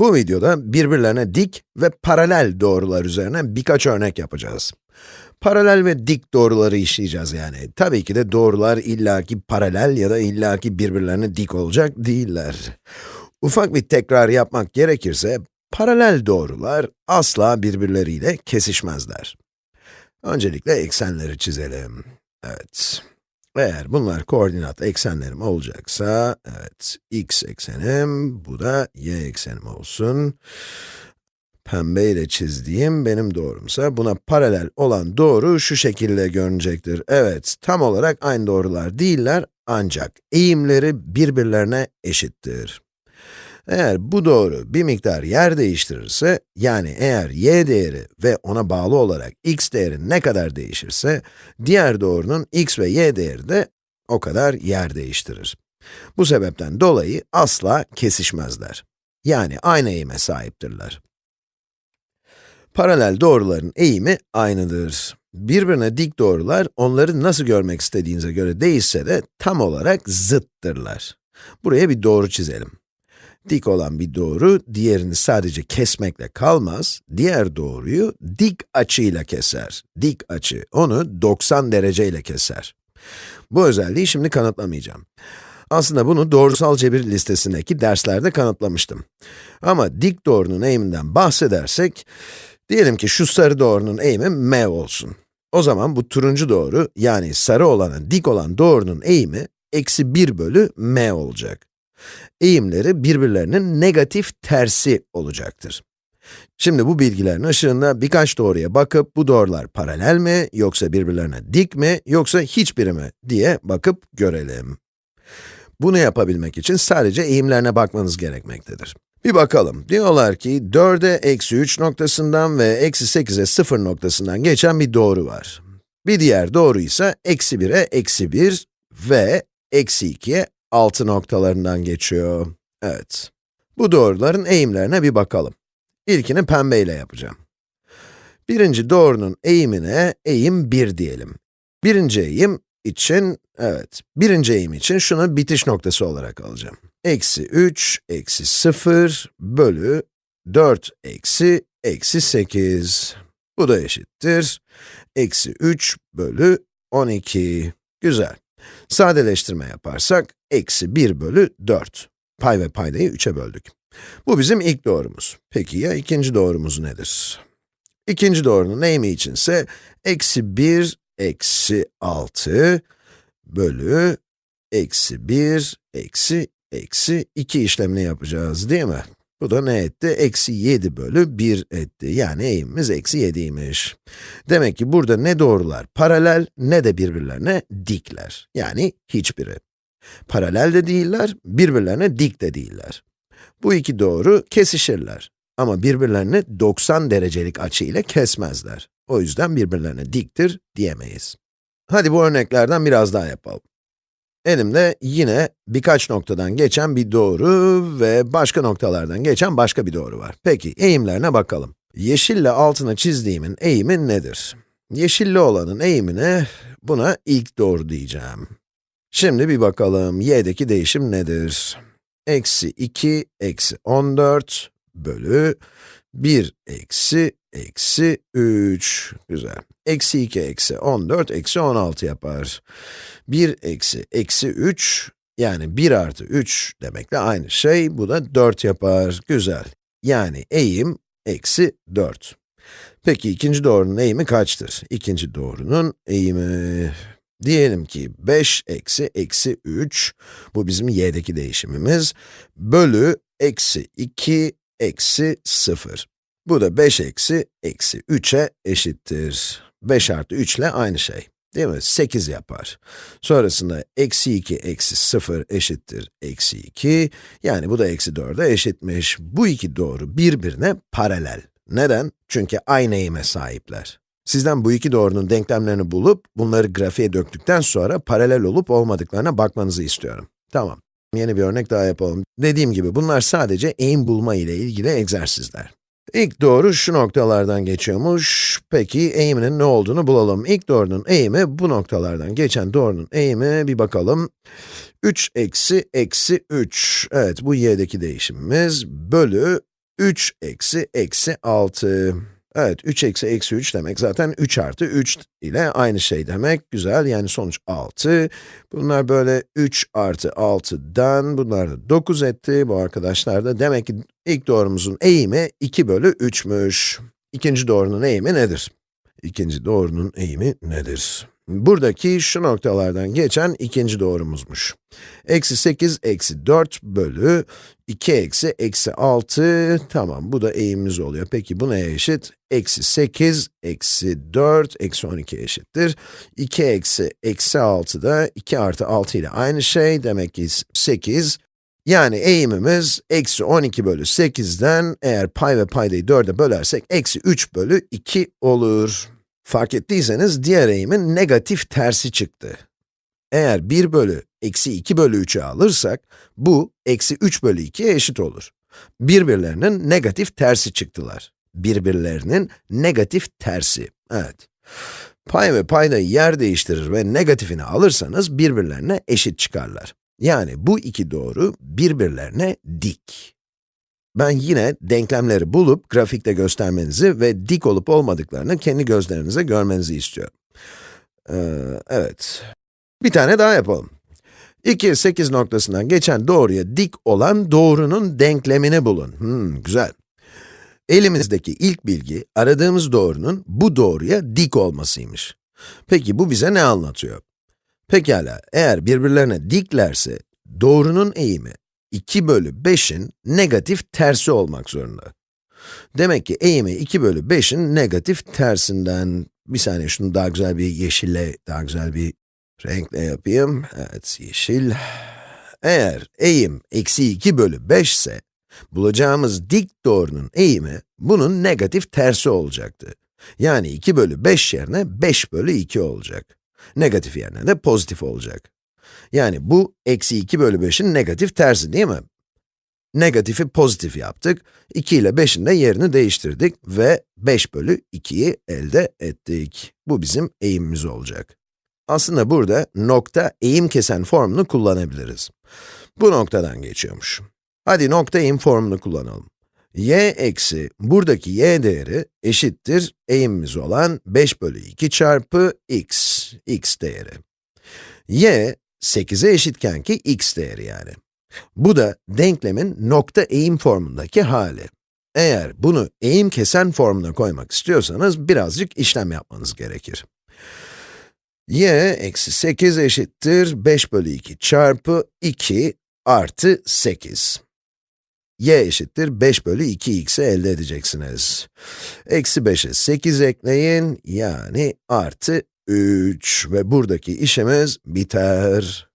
Bu videoda birbirlerine dik ve paralel doğrular üzerine birkaç örnek yapacağız. Paralel ve dik doğruları işleyeceğiz yani. Tabii ki de doğrular illaki paralel ya da illaki birbirlerine dik olacak değiller. Ufak bir tekrar yapmak gerekirse, paralel doğrular asla birbirleriyle kesişmezler. Öncelikle eksenleri çizelim. Evet. Eğer bunlar koordinat eksenlerim olacaksa, evet, x eksenim, bu da y eksenim olsun. Pembe ile çizdiğim benim doğrumsa, buna paralel olan doğru şu şekilde görünecektir. Evet, tam olarak aynı doğrular değiller, ancak eğimleri birbirlerine eşittir. Eğer bu doğru bir miktar yer değiştirirse, yani eğer y değeri ve ona bağlı olarak x değeri ne kadar değişirse, diğer doğrunun x ve y değeri de o kadar yer değiştirir. Bu sebepten dolayı asla kesişmezler. Yani aynı eğime sahiptirler. Paralel doğruların eğimi aynıdır. Birbirine dik doğrular, onları nasıl görmek istediğinize göre değişse de tam olarak zıttırlar. Buraya bir doğru çizelim. Dik olan bir doğru, diğerini sadece kesmekle kalmaz, diğer doğruyu dik açıyla keser. Dik açı, onu 90 dereceyle keser. Bu özelliği şimdi kanıtlamayacağım. Aslında bunu doğrusal cebir listesindeki derslerde kanıtlamıştım. Ama dik doğrunun eğiminden bahsedersek, diyelim ki şu sarı doğrunun eğimi m olsun. O zaman bu turuncu doğru, yani sarı olana dik olan doğrunun eğimi, eksi 1 bölü m olacak eğimleri birbirlerinin negatif tersi olacaktır. Şimdi bu bilgilerin ışığında birkaç doğruya bakıp, bu doğrular paralel mi, yoksa birbirlerine dik mi, yoksa hiçbiri mi diye bakıp görelim. Bunu yapabilmek için sadece eğimlerine bakmanız gerekmektedir. Bir bakalım. Diyorlar ki 4'e eksi 3 noktasından ve eksi 8'e 0 noktasından geçen bir doğru var. Bir diğer doğru ise eksi 1'e eksi 1 ve eksi 2'ye 6 noktalarından geçiyor. Evet. Bu doğruların eğimlerine bir bakalım. İlkini pembeyle yapacağım. Birinci doğrunun eğimine eğim 1 diyelim. Birinci eğim için, evet, birinci eğim için şunu bitiş noktası olarak alacağım. Eksi 3, eksi 0 bölü 4 eksi, eksi 8. Bu da eşittir. Eksi 3 bölü 12. Güzel. Sadeleştirme yaparsak, eksi 1 bölü 4. Pay ve paydayı 3'e böldük. Bu bizim ilk doğrumuz. Peki ya ikinci doğrumuz nedir? İkinci doğrunun eğimi içinse, eksi 1, eksi 6 bölü eksi 1, eksi, eksi 2 işlemini yapacağız değil mi? Bu da ne etti? Eksi 7 bölü 1 etti. Yani eğimimiz eksi 7'ymiş. Demek ki burada ne doğrular paralel, ne de birbirlerine dikler. Yani hiçbiri. Paralel de değiller, birbirlerine dik de değiller. Bu iki doğru kesişirler. Ama birbirlerini 90 derecelik açı ile kesmezler. O yüzden birbirlerine diktir diyemeyiz. Hadi bu örneklerden biraz daha yapalım. Elimde yine birkaç noktadan geçen bir doğru ve başka noktalardan geçen başka bir doğru var. Peki, eğimlerine bakalım. Yeşille altına çizdiğimin eğimi nedir? Yeşilli olanın eğimine, buna ilk doğru diyeceğim. Şimdi bir bakalım, y'deki değişim nedir? Eksi 2, eksi 14 bölü 1 eksi, eksi 3. Güzel. Eksi 2 eksi 14 eksi 16 yapar. 1 eksi eksi 3, yani 1 artı 3 demekle aynı şey. Bu da 4 yapar. Güzel. Yani eğim eksi 4. Peki ikinci doğrunun eğimi kaçtır? İkinci doğrunun eğimi... Diyelim ki 5 eksi eksi 3, bu bizim y'deki değişimimiz, bölü eksi 2 eksi 0. Bu da 5 eksi eksi 3'e eşittir. 5 artı 3 ile aynı şey. Değil mi? 8 yapar. Sonrasında eksi 2 eksi 0 eşittir eksi 2. Yani bu da eksi 4'e eşitmiş. Bu iki doğru birbirine paralel. Neden? Çünkü aynı eğime sahipler. Sizden bu iki doğrunun denklemlerini bulup, bunları grafiğe döktükten sonra paralel olup olmadıklarına bakmanızı istiyorum. Tamam. Yeni bir örnek daha yapalım. Dediğim gibi bunlar sadece eğim bulma ile ilgili egzersizler. İlk doğru şu noktalardan geçiyormuş. Peki eğiminin ne olduğunu bulalım. İlk doğrunun eğimi bu noktalardan geçen doğrunun eğimi bir bakalım. 3 eksi eksi 3. Evet bu y'deki değişimimiz bölü 3 eksi eksi 6. Evet, 3 eksi eksi 3 demek zaten 3 artı 3 ile aynı şey demek. Güzel, yani sonuç 6. Bunlar böyle 3 artı 6'dan, bunlar da 9 etti. Bu arkadaşlar da demek ki ilk doğrumuzun eğimi 2 bölü 3'müş. İkinci doğrunun eğimi nedir? İkinci doğrunun eğimi nedir? Buradaki şu noktalardan geçen ikinci doğrumuzmuş. Eksi 8, eksi 4 bölü 2 eksi eksi 6, tamam bu da eğimimiz oluyor. Peki bu neye eşit? Eksi 8, eksi 4, eksi 12 eşittir. 2 eksi eksi 6 da 2 artı 6 ile aynı şey, demek ki 8. Yani eğimimiz eksi 12 bölü 8'den eğer pay ve paydayı 4'e bölersek eksi 3 bölü 2 olur. Fark ettiyseniz diğer eğimin negatif tersi çıktı. Eğer 1 bölü eksi 2 bölü 3'ü alırsak, bu eksi 3 bölü 2'ye eşit olur. Birbirlerinin negatif tersi çıktılar. Birbirlerinin negatif tersi, evet. Pay ve paydayı yer değiştirir ve negatifini alırsanız birbirlerine eşit çıkarlar. Yani bu iki doğru birbirlerine dik. Ben yine denklemleri bulup grafikte göstermenizi ve dik olup olmadıklarını kendi gözlerinize görmenizi istiyorum. Ee, evet. Bir tane daha yapalım. 2, 8 noktasından geçen doğruya dik olan doğrunun denklemini bulun. Hmm, güzel. Elimizdeki ilk bilgi, aradığımız doğrunun bu doğruya dik olmasıymış. Peki bu bize ne anlatıyor? Pekala, eğer birbirlerine diklerse, doğrunun eğimi 2 bölü 5'in negatif tersi olmak zorunda. Demek ki eğimi 2 bölü 5'in negatif tersinden, bir saniye şunu daha güzel bir yeşille, daha güzel bir renkle yapayım. Evet, yeşil. Eğer eğim eksi 2 bölü 5 ise, bulacağımız dik doğrunun eğimi, bunun negatif tersi olacaktı. Yani 2 bölü 5 yerine 5 bölü 2 olacak. Negatif yerine de pozitif olacak. Yani bu, eksi 2 bölü 5'in negatif tersi değil mi? Negatifi pozitif yaptık, 2 ile 5'in de yerini değiştirdik ve 5 bölü 2'yi elde ettik. Bu bizim eğimimiz olacak. Aslında burada nokta eğim kesen formunu kullanabiliriz. Bu noktadan geçiyormuş. Hadi nokta eğim formunu kullanalım. y eksi, buradaki y değeri eşittir eğimimiz olan 5 bölü 2 çarpı x, x değeri. y, 8'e eşitken ki x değeri yani. Bu da denklemin nokta eğim formundaki hali. Eğer bunu eğim kesen formuna koymak istiyorsanız birazcık işlem yapmanız gerekir. y eksi 8 eşittir 5 bölü 2 çarpı 2 artı 8. y eşittir 5 bölü 2x'i elde edeceksiniz. Eksi 5'e 8 ekleyin, yani artı 3 ve buradaki işimiz biter.